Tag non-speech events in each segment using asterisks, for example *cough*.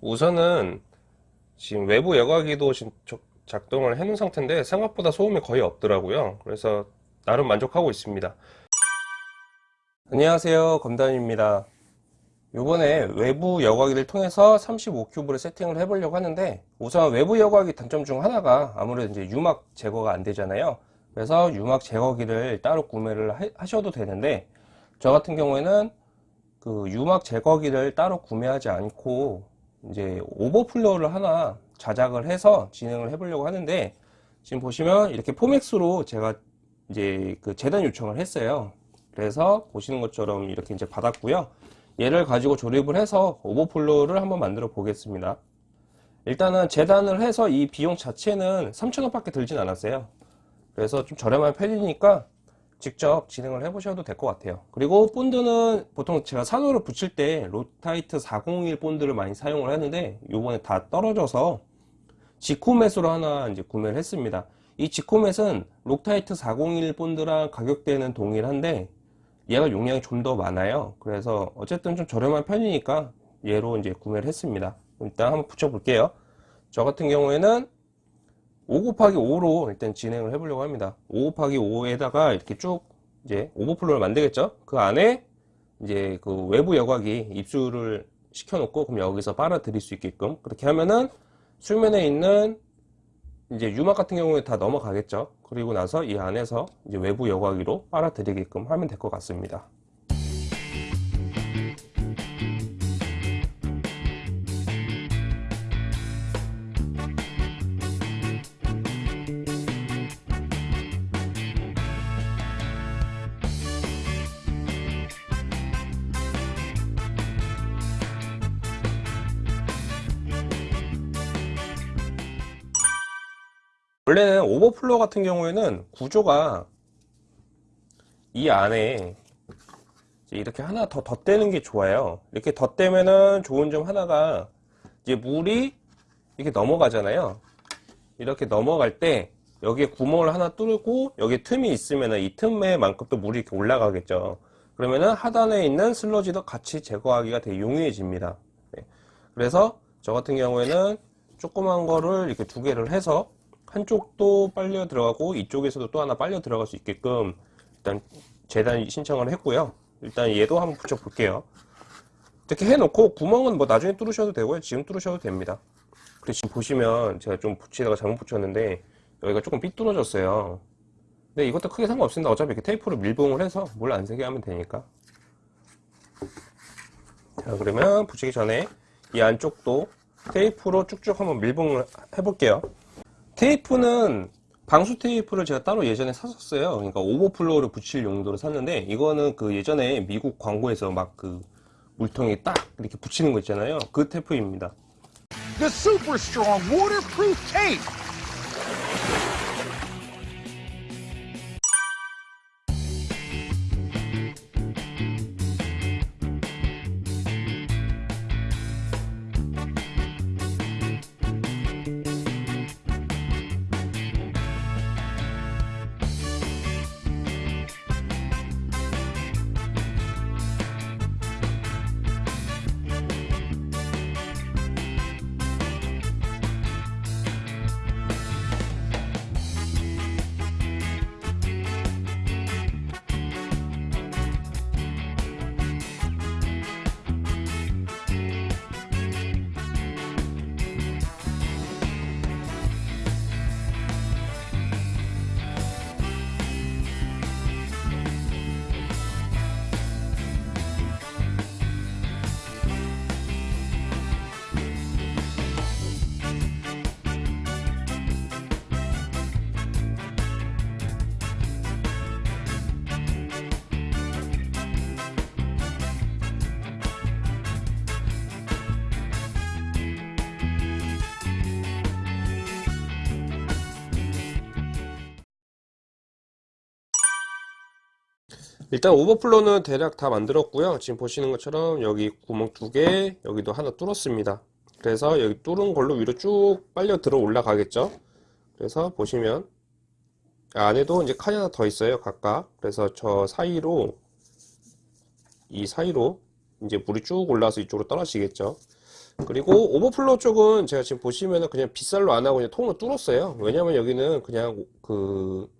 우선은 지금 외부 여과기도 지금 저- 작동을 해 놓은 상태인데 생각보다 소음이 거의 없더라고요. 그래서 나름 만족하고 있습니다. 안녕하세요. 검단입니다. 요번에 외부 여과기를 통해서 35큐브를 세팅을 해보려고 하는데 우선 외부 여과기 단점 중 하나가 아무래도 이제 유막 제거가 안 되잖아요. 그래서 유막 제거기를 따로 구매를 하- 하셔도 되는데 저 같은 경우에는 그 유막 제거기를 따로 구매하지 않고 이제 오버플로우를 하나 자작을 해서 진행을 해보려고 하는데 지금 보시면 이렇게 포맥스로 제가 이제 그 재단 요청을 했어요. 그래서 보시는 것처럼 이렇게 이제 받았고요. 얘를 가지고 조립을 해서 오버플로우를 한번 만들어 보겠습니다. 일단은 재단을 해서 이 비용 자체는 3,000원 밖에 들진 않았어요. 그래서 좀 저렴한 편이니까 직접 진행을 해 보셔도 될 것 같아요. 그리고 본드는 보통 제가 산호를 붙일 때 록타이트 401 본드를 많이 사용을 하는데 요번에 다 떨어져서 지코맷으로 하나 이제 구매를 했습니다. 이 지코맷은 록타이트 401 본드랑 가격대는 동일한데 얘가 용량이 좀 더 많아요. 그래서 어쨌든 좀 저렴한 편이니까 얘로 이제 구매를 했습니다. 일단 한번 붙여 볼게요. 저 같은 경우에는 5 곱하기 5로 일단 진행을 해보려고 합니다. 5 곱하기 5에다가 이렇게 쭉 이제 오버플로를 만들겠죠? 그 안에 이제 그 외부 여과기 입수를 시켜놓고 그럼 여기서 빨아들일 수 있게끔 그렇게 하면은 수면에 있는 이제 유막 같은 경우에 다 넘어가겠죠? 그리고 나서 이 안에서 이제 외부 여과기로 빨아들이게끔 하면 될 것 같습니다. 원래는 오버플로 같은 경우에는 구조가 이 안에 이렇게 하나 더 덧대는 게 좋아요. 이렇게 덧대면은 좋은 점 하나가 이제 물이 이렇게 넘어가잖아요. 이렇게 넘어갈 때 여기에 구멍을 하나 뚫고 여기 틈이 있으면은 이 틈에만큼 또 물이 이렇게 올라가겠죠. 그러면은 하단에 있는 슬러지도 같이 제거하기가 되게 용이해집니다. 네. 그래서 저 같은 경우에는 조그만 거를 이렇게 두 개를 해서 한쪽도 빨려 들어가고 이쪽에서도 또 하나 빨려 들어갈 수 있게끔 일단 재단 신청을 했고요. 일단 얘도 한번 붙여 볼게요. 이렇게 해놓고 구멍은 뭐 나중에 뚫으셔도 되고요. 지금 뚫으셔도 됩니다. 그리고 지금 보시면 제가 좀 붙이다가 잘못 붙였는데 여기가 조금 삐뚤어졌어요. 근데 이것도 크게 상관없습니다. 어차피 이렇게 테이프로 밀봉을 해서 물안 새게 하면 되니까. 자 그러면 붙이기 전에 이 안쪽도 테이프로 쭉쭉 한번 밀봉을 해볼게요. 테이프는 방수 테이프를 제가 따로 예전에 샀었어요. 그러니까 오버플로우를 붙일 용도로 샀는데 이거는 그 예전에 미국 광고에서 막 그 물통에 딱 이렇게 붙이는 거 있잖아요. 그 테이프입니다. The super strong waterproof tape. 일단 오버플로는 대략 다 만들었고요. 지금 보시는 것처럼 여기 구멍 두 개, 여기도 하나 뚫었습니다. 그래서 여기 뚫은 걸로 위로 쭉 빨려 들어 올라가겠죠. 그래서 보시면 안에도 이제 칸이 하나 더 있어요. 각각. 그래서 저 사이로 이 사이로 이제 물이 쭉 올라와서 이쪽으로 떨어지겠죠. 그리고 오버플로우 쪽은 제가 지금 보시면은 그냥 빗살로 안 하고 그냥 통으로 뚫었어요. 왜냐면 여기는 그냥 그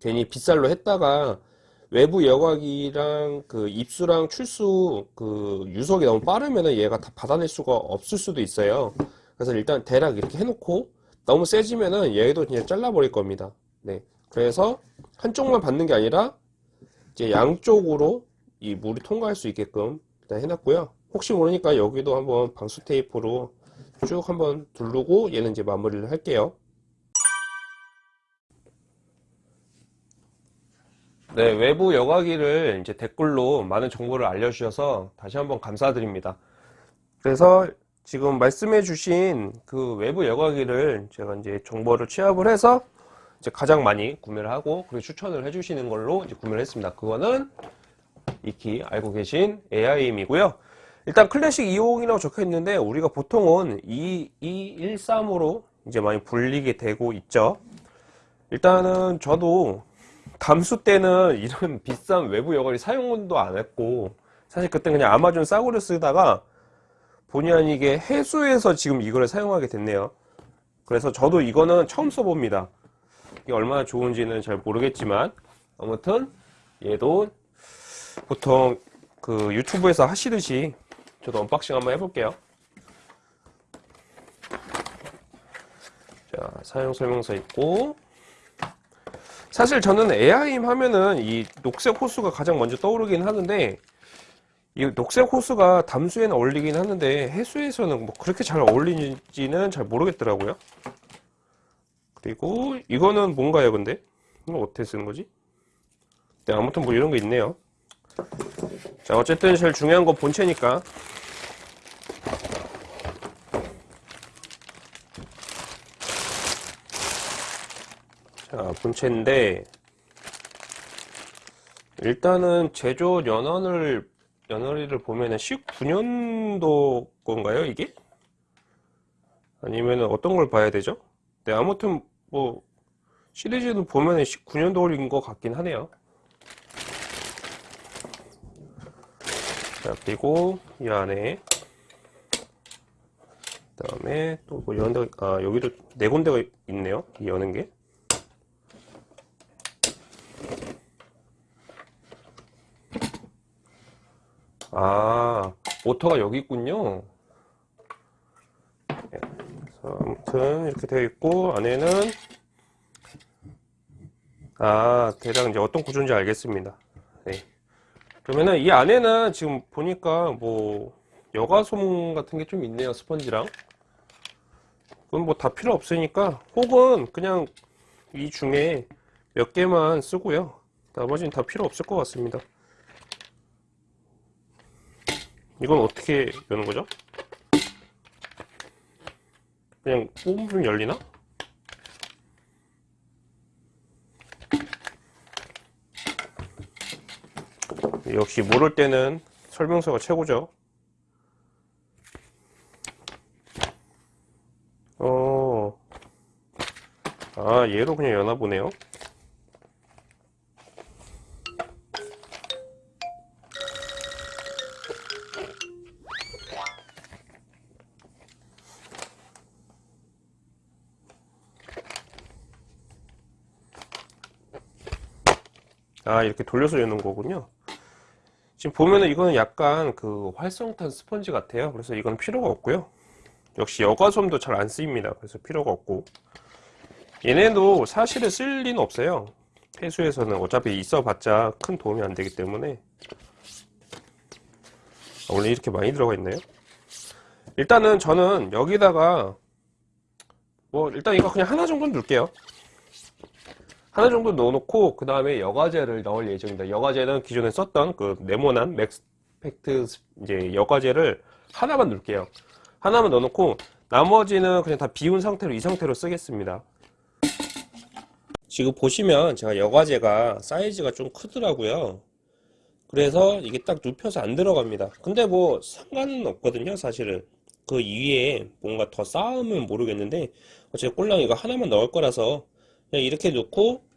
괜히 빗살로 했다가 외부 여과기랑 그 입수랑 출수 그 유속이 너무 빠르면은 얘가 다 받아낼 수가 없을 수도 있어요. 그래서 일단 대략 이렇게 해놓고 너무 세지면은 얘도 그냥 잘라버릴 겁니다. 네. 그래서 한쪽만 받는 게 아니라 이제 양쪽으로 이 물이 통과할 수 있게끔 일단 해놨고요. 혹시 모르니까 여기도 한번 방수 테이프로 쭉 한번 두르고 얘는 이제 마무리를 할게요. 네, 외부 여과기를 이제 댓글로 많은 정보를 알려주셔서 다시 한번 감사드립니다. 그래서 지금 말씀해 주신 그 외부 여과기를 제가 이제 정보를 취합을 해서 이제 가장 많이 구매를 하고 그리고 추천을 해 주시는 걸로 이제 구매를 했습니다. 그거는 익히 알고 계신 AIM이고요. 일단 클래식 250이라고 적혀 있는데 우리가 보통은 2213으로 이제 많이 불리게 되고 있죠. 일단은 저도 담수 때는 이런 *laughs* 비싼 외부 여과기 사용도 안 했고 사실 그때 그냥 아마존 싸구려 쓰다가 본의 아니게 해수에서 지금 이거를 사용하게 됐네요. 그래서 저도 이거는 처음 써봅니다. 이게 얼마나 좋은지는 잘 모르겠지만 아무튼 얘도 보통 그 유튜브에서 하시듯이 저도 언박싱 한번 해볼게요. 자, 사용 설명서 있고 사실 저는 에아임 하면은 이 녹색 호수가 가장 먼저 떠오르긴 하는데 이 녹색 호수가 담수에는 어울리긴 하는데 해수에서는 뭐 그렇게 잘 어울리는지는 잘 모르겠더라고요. 그리고 이거는 뭔가요, 근데? 이거 어떻게 쓰는 거지? 네, 아무튼 뭐 이런 거 있네요. 자, 어쨌든 제일 중요한 건 본체니까. 자, 본체인데, 일단은 제조 연원을, 연월일을 보면은 19년도 건가요, 이게? 아니면은 어떤 걸 봐야 되죠? 네, 아무튼 뭐, 시리즈는 보면은 19년도인 것 같긴 하네요. 자, 그리고 이 안에 그 다음에 또 뭐 여는 데 아, 여기도 네 군데가 있네요. 이 여는 게. 아, 모터가 여기 있군요. 네, 그래서 아무튼 이렇게 되어 있고 안에는 아, 대략 이제 어떤 구조인지 알겠습니다. 네. 그러면은 이 안에는 지금 보니까 뭐 여과솜 같은 게 좀 있네요 스펀지랑 그건 뭐 다 필요 없으니까 혹은 그냥 이 중에 몇 개만 쓰고요 나머지는 다 필요 없을 것 같습니다 이건 어떻게 여는 거죠? 그냥 뽑으면 열리나? 역시 모를 때는 설명서가 최고죠. 어, 아, 얘로 그냥 여나 보네요. 아, 이렇게 돌려서 여는 거군요. 지금 보면은 이거는 약간 그 활성탄 스펀지 같아요. 그래서 이건 필요가 없고요. 역시 여과솜도 잘 안 쓰입니다. 그래서 필요가 없고. 얘네도 사실은 쓸 리는 없어요. 폐수에서는 어차피 있어봤자 큰 도움이 안 되기 때문에. 아, 원래 이렇게 많이 들어가 있나요? 일단은 저는 여기다가 뭐 일단 이거 그냥 하나 정도 넣을게요. 하나 정도 넣어놓고 그 다음에 여과제를 넣을 예정입니다. 여과제는 기존에 썼던 그 네모난 맥스펙트 이제 여과제를 하나만 넣을게요. 하나만 넣어놓고 나머지는 그냥 다 비운 상태로 이 상태로 쓰겠습니다. 지금 보시면 제가 여과제가 사이즈가 좀 크더라고요. 그래서 이게 딱 눕혀서 안 들어갑니다. 근데 뭐 상관은 없거든요, 사실은. 그 위에 뭔가 더 쌓으면 모르겠는데 어차피 꼴랑 이거 하나만 넣을 거라서 그냥 이렇게 놓고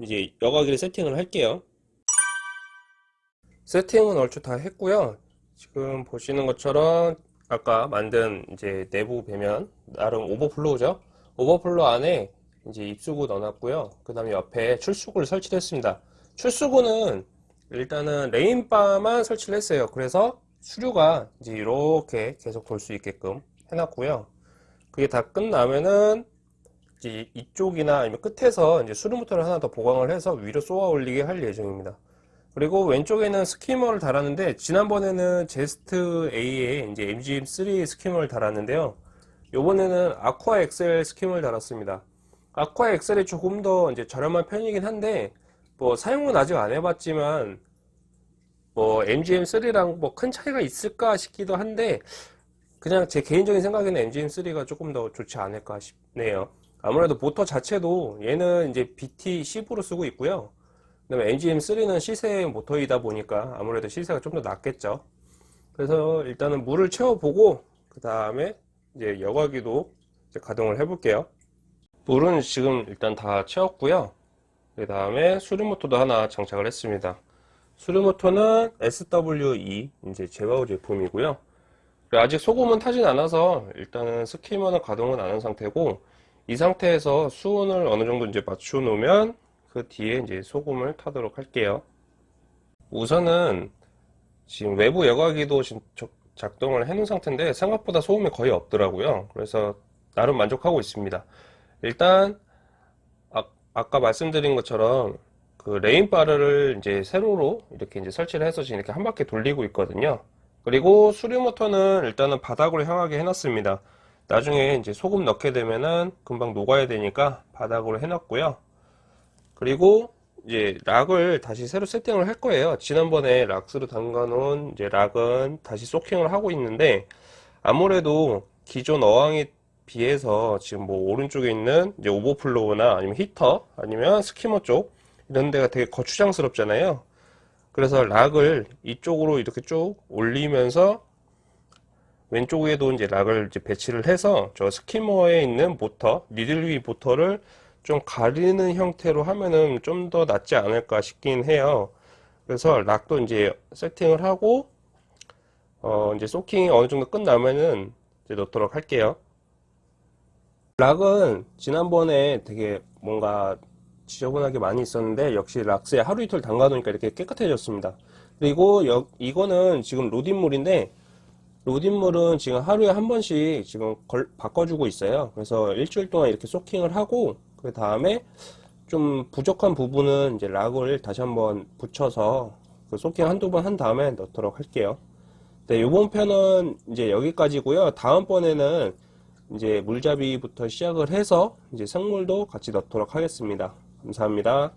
이제 여과기를 세팅을 할게요. 세팅은 얼추 다 했고요. 지금 보시는 것처럼 아까 만든 이제 내부 배면 나름 오버플로우죠. 오버플로우 안에 이제 입수구 넣어놨고요. 그 다음에 옆에 출수구를 설치를 했습니다. 출수구는 일단은 rain bar만 설치를 했어요. 그래서 수류가 이제 이렇게 계속 돌 수 있게끔 해놨고요. 그게 다 끝나면은 이제 이쪽이나 아니면 끝에서 이제 수류 모터를 하나 더 보강을 해서 위로 쏘아 올리게 할 예정입니다. 그리고 왼쪽에는 스키머를 달았는데 지난번에는 제스트 A에 이제 MGM3 스키머를 달았는데요. 요번에는 아쿠아 엑셀 스키머를 달았습니다. 아쿠아 엑셀이 조금 더 이제 저렴한 편이긴 한데 뭐 사용은 아직 안 해봤지만 뭐 MGM3랑 뭐 큰 차이가 있을까 싶기도 한데 그냥 제 개인적인 생각에는 MGM3가 조금 더 좋지 않을까 싶네요. 아무래도 모터 자체도 얘는 이제 BT10으로 쓰고 있고요. 그 다음에 MGM3는 시세 모터이다 보니까 아무래도 시세가 좀 더 낮겠죠. 그래서 일단은 물을 채워보고 그 다음에 이제 여과기도 이제 가동을 해 볼게요. 물은 지금 일단 다 채웠고요. 그 다음에 수류 모터도 하나 장착을 했습니다. 수류 모터는 SWE 이제 제바우 제품이고요. 아직 소금은 타진 않아서 일단은 스키머는 가동은 안 한 상태고 이 상태에서 수온을 어느 정도 이제 맞춰 놓으면 그 뒤에 이제 소금을 타도록 할게요. 우선은 지금 외부 여과기도 지금 저- 작동을 해 놓은 상태인데 생각보다 소음이 거의 없더라고요. 그래서 나름 만족하고 있습니다. 일단 아, 아까 말씀드린 것처럼 그 rain bar를 이제 세로로 이렇게 이제 설치를 해서 지금 이렇게 한 바퀴 돌리고 있거든요. 그리고 수류 모터는 일단은 바닥으로 향하게 해놨습니다. 나중에 이제 소금 넣게 되면은 금방 녹아야 되니까 바닥으로 해놨고요. 그리고 이제 rock을 다시 새로 세팅을 할 거예요. 지난번에 락스로 담가 놓은 이제 rock은 다시 soaking을 하고 있는데 아무래도 기존 어항에 비해서 지금 뭐 오른쪽에 있는 이제 오버플로우나 아니면 히터 아니면 스키머 쪽 이런 데가 되게 거추장스럽잖아요. 그래서 rock을 이쪽으로 이렇게 쭉 올리면서 왼쪽에도 이제 rock을 이제 배치를 해서 저 스키머에 있는 모터, needle wheel 모터를 좀 가리는 형태로 하면은 좀 더 낫지 않을까 싶긴 해요. 그래서 rock도 이제 세팅을 하고 어 이제 소킹이 어느 정도 끝나면은 이제 넣도록 할게요. 락은 지난번에 되게 뭔가 지저분하게 많이 있었는데 역시 락스에 하루 이틀 담가 놓으니까 이렇게 깨끗해졌습니다. 그리고 여, 이거는 지금 로딘물인데 로딘물은 지금 하루에 한 번씩 지금 걸- 바꿔주고 있어요. 그래서 일주일 동안 이렇게 소킹을 하고 그 다음에 좀 부족한 부분은 이제 락을 다시 한번 붙여서 그 소킹 한두 번 한 다음에 넣도록 할게요. 네, 이번 편은 이제 여기까지고요. 다음번에는 이제 물잡이부터 시작을 해서 이제 생물도 같이 넣도록 하겠습니다. 감사합니다.